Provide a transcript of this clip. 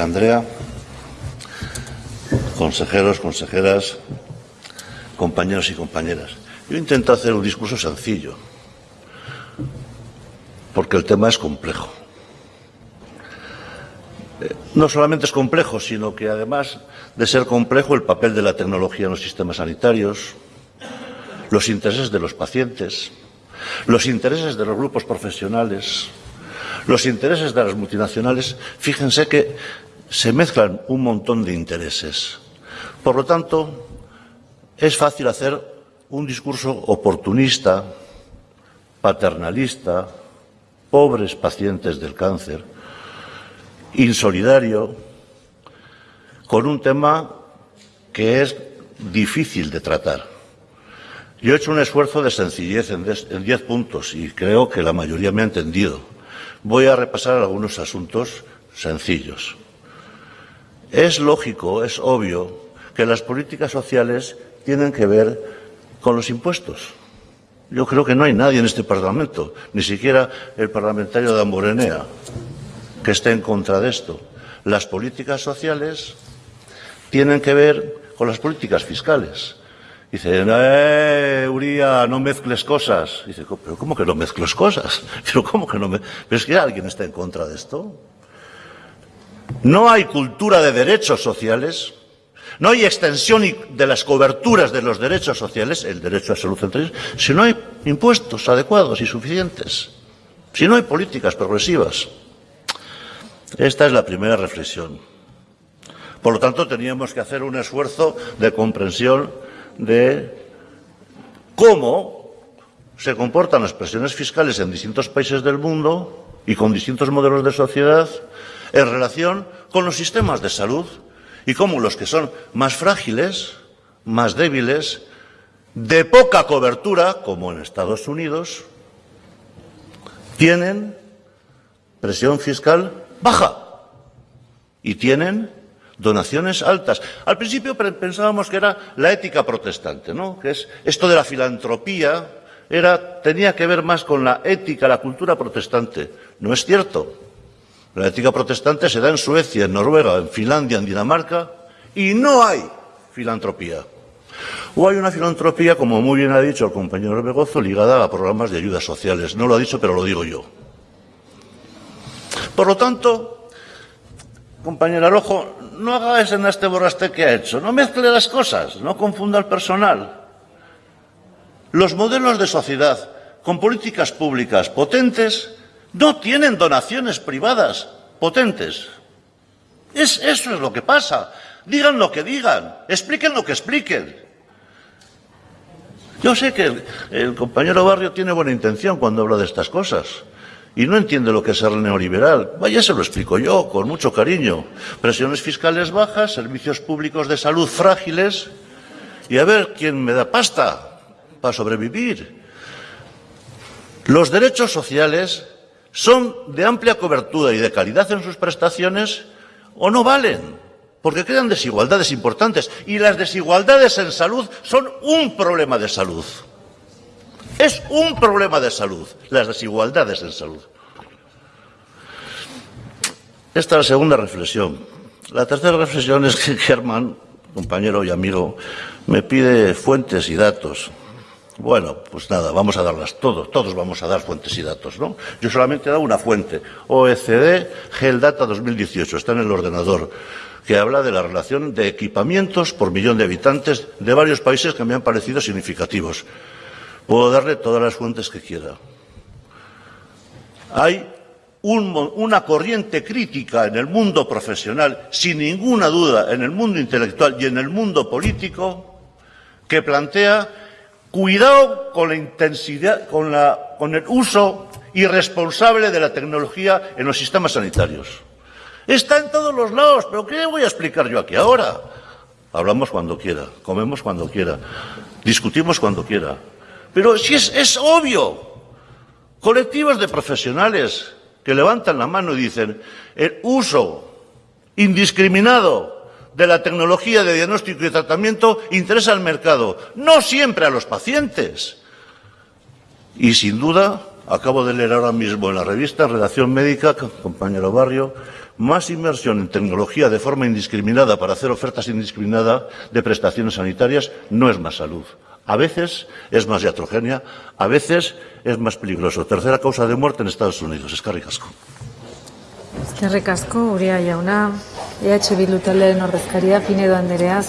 Andrea, consejeros, consejeras, compañeros y compañeras. Yo intento hacer un discurso sencillo, porque el tema es complejo. Eh, no solamente es complejo, sino que además de ser complejo el papel de la tecnología en los sistemas sanitarios, los intereses de los pacientes, los intereses de los grupos profesionales, los intereses de las multinacionales, fíjense que se mezclan un montón de intereses. Por lo tanto, es fácil hacer un discurso oportunista, paternalista, pobres pacientes del cáncer, insolidario, con un tema que es difícil de tratar. Yo he hecho un esfuerzo de sencillez en diez puntos y creo que la mayoría me ha entendido. Voy a repasar algunos asuntos sencillos. Es lógico, es obvio, que las políticas sociales tienen que ver con los impuestos. Yo creo que no hay nadie en este Parlamento, ni siquiera el parlamentario de Amorenea, que esté en contra de esto. Las políticas sociales tienen que ver con las políticas fiscales. Dice, eh, Uría, no mezcles cosas. Dice, pero ¿cómo que no mezcles cosas? Pero ¿cómo que no me... Pero es que alguien está en contra de esto. No hay cultura de derechos sociales, no hay extensión de las coberturas de los derechos sociales, el derecho a salud entre si no hay impuestos adecuados y suficientes, si no hay políticas progresivas. Esta es la primera reflexión. Por lo tanto, teníamos que hacer un esfuerzo de comprensión de cómo se comportan las presiones fiscales en distintos países del mundo y con distintos modelos de sociedad en relación con los sistemas de salud y cómo los que son más frágiles, más débiles, de poca cobertura, como en Estados Unidos, tienen presión fiscal baja y tienen donaciones altas. Al principio pensábamos que era la ética protestante, ¿no? Que es esto de la filantropía era tenía que ver más con la ética, la cultura protestante. No es cierto. La ética protestante se da en Suecia, en Noruega, en Finlandia, en Dinamarca y no hay filantropía. O hay una filantropía, como muy bien ha dicho el compañero Begozo, ligada a programas de ayudas sociales. No lo ha dicho, pero lo digo yo. Por lo tanto, compañera Rojo, no haga ese este borraste que ha hecho, no mezcle las cosas, no confunda al personal. Los modelos de sociedad con políticas públicas potentes no tienen donaciones privadas potentes. Es, eso es lo que pasa. Digan lo que digan, expliquen lo que expliquen. Yo sé que el compañero Barrio tiene buena intención cuando habla de estas cosas y no entiende lo que es ser neoliberal. Vaya, se lo explico yo, con mucho cariño. Presiones fiscales bajas, servicios públicos de salud frágiles y a ver quién me da pasta para sobrevivir. Los derechos sociales son de amplia cobertura y de calidad en sus prestaciones o no valen, porque crean desigualdades importantes y las desigualdades en salud son un problema de salud. Es un problema de salud, las desigualdades en salud. Esta es la segunda reflexión. La tercera reflexión es que Germán, compañero y amigo, me pide fuentes y datos. Bueno, pues nada, vamos a darlas todos, todos vamos a dar fuentes y datos, ¿no? Yo solamente he dado una fuente, OECD Data 2018, está en el ordenador, que habla de la relación de equipamientos por millón de habitantes de varios países que me han parecido significativos. Puedo darle todas las fuentes que quiera. Hay una corriente crítica en el mundo profesional, sin ninguna duda, en el mundo intelectual y en el mundo político, que plantea cuidado con la intensidad, con, con el uso irresponsable de la tecnología en los sistemas sanitarios. Está en todos los lados, pero ¿qué voy a explicar yo aquí ahora? Hablamos cuando quiera, comemos cuando quiera, discutimos cuando quiera. Pero si es, obvio, colectivos de profesionales que levantan la mano y dicen el uso indiscriminado de la tecnología de diagnóstico y tratamiento interesa al mercado, no siempre a los pacientes. Y sin duda Acabo de leer ahora mismo en la revista Redacción Médica, compañero Barrio, más inversión en tecnología de forma indiscriminada para hacer ofertas indiscriminadas de prestaciones sanitarias no es más salud. A veces es más iatrogenia, a veces es más peligroso. Tercera causa de muerte en Estados Unidos. Escarri casco. Eskerrik asko, Uria jauna. EH Bildu taldearen ordezkaria, Pinedo Anderea,